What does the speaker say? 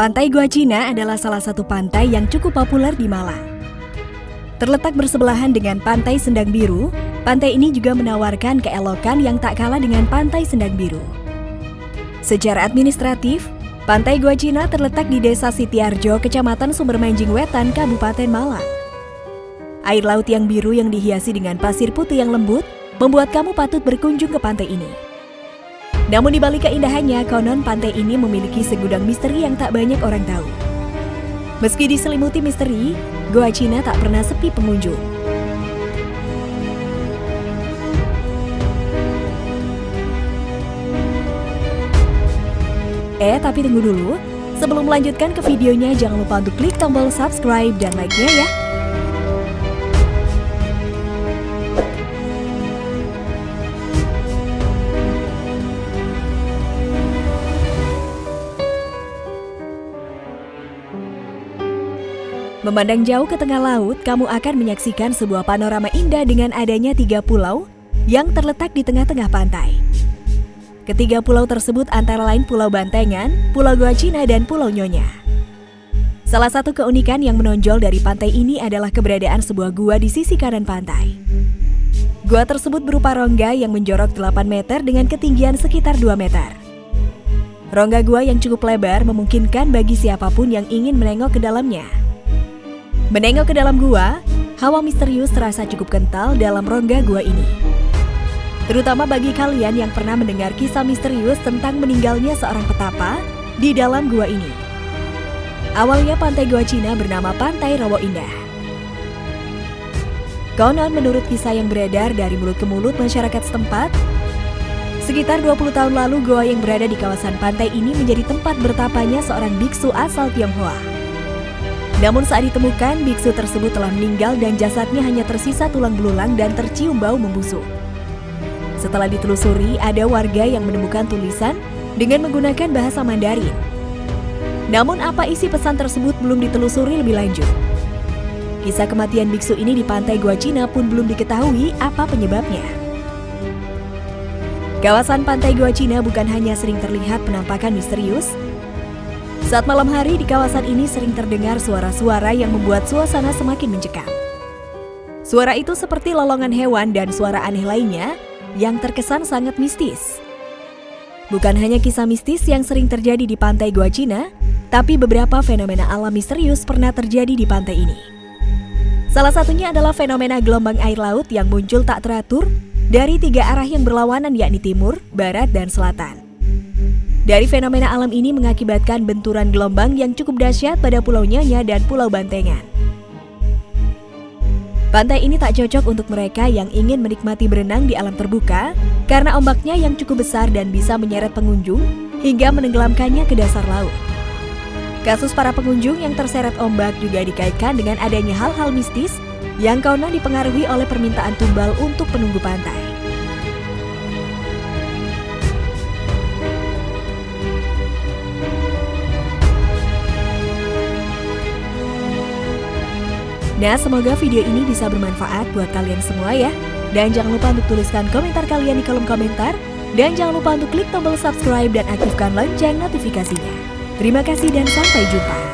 Pantai Gua Cina adalah salah satu pantai yang cukup populer di Malang. Terletak bersebelahan dengan Pantai Sendang Biru, pantai ini juga menawarkan keelokan yang tak kalah dengan Pantai Sendang Biru. Secara administratif, Pantai Gua Cina terletak di Desa Sitiarjo, Kecamatan Sumbermanjing Wetan, Kabupaten Malang. Air laut yang biru yang dihiasi dengan pasir putih yang lembut membuat kamu patut berkunjung ke pantai ini. Namun di balik keindahannya, konon pantai ini memiliki segudang misteri yang tak banyak orang tahu. Meski diselimuti misteri, Goa Cina tak pernah sepi pengunjung. Eh, tapi tunggu dulu. Sebelum melanjutkan ke videonya, jangan lupa untuk klik tombol subscribe dan like-nya ya. Memandang jauh ke tengah laut, kamu akan menyaksikan sebuah panorama indah dengan adanya tiga pulau yang terletak di tengah-tengah pantai. Ketiga pulau tersebut antara lain Pulau Bantengan, Pulau Goa Cina, dan Pulau Nyonya. Salah satu keunikan yang menonjol dari pantai ini adalah keberadaan sebuah gua di sisi kanan pantai. Gua tersebut berupa rongga yang menjorok 8 meter dengan ketinggian sekitar 2 meter. Rongga gua yang cukup lebar memungkinkan bagi siapa pun yang ingin menengok ke dalamnya. Menengok ke dalam gua, hawa misterius terasa cukup kental dalam rongga gua ini. Terutama bagi kalian yang pernah mendengar kisah misterius tentang meninggalnya seorang petapa di dalam gua ini. Awalnya pantai gua Cina bernama Pantai Rawo Indah. Konon menurut kisah yang beredar dari mulut ke mulut masyarakat setempat, sekitar 20 tahun lalu goa yang berada di kawasan pantai ini menjadi tempat bertapanya seorang biksu asal Tionghoa. Namun saat ditemukan, biksu tersebut telah meninggal dan jasadnya hanya tersisa tulang belulang dan tercium bau membusuk. Setelah ditelusuri, ada warga yang menemukan tulisan dengan menggunakan bahasa Mandarin. Namun apa isi pesan tersebut belum ditelusuri lebih lanjut. Kisah kematian biksu ini di pantai Gua Cina pun belum diketahui apa penyebabnya. Kawasan pantai Gua Cina bukan hanya sering terlihat penampakan misterius, saat malam hari di kawasan ini sering terdengar suara-suara yang membuat suasana semakin mencekam. Suara itu seperti lolongan hewan dan suara aneh lainnya yang terkesan sangat mistis. Bukan hanya kisah mistis yang sering terjadi di pantai Gua Cina, tapi beberapa fenomena alam misterius pernah terjadi di pantai ini. Salah satunya adalah fenomena gelombang air laut yang muncul tak teratur dari tiga arah yang berlawanan yakni timur, barat, dan selatan. Dari fenomena alam ini mengakibatkan benturan gelombang yang cukup dahsyat pada Pulau Nyanya dan Pulau Bantengan. Pantai ini tak cocok untuk mereka yang ingin menikmati berenang di alam terbuka karena ombaknya yang cukup besar dan bisa menyeret pengunjung hingga menenggelamkannya ke dasar laut. Kasus para pengunjung yang terseret ombak juga dikaitkan dengan adanya hal-hal mistis yang konon dipengaruhi oleh permintaan tumbal untuk penunggu pantai. Nah, semoga video ini bisa bermanfaat buat kalian semua ya. Dan jangan lupa untuk tuliskan komentar kalian di kolom komentar. Dan jangan lupa untuk klik tombol subscribe dan aktifkan lonceng notifikasinya. Terima kasih dan sampai jumpa.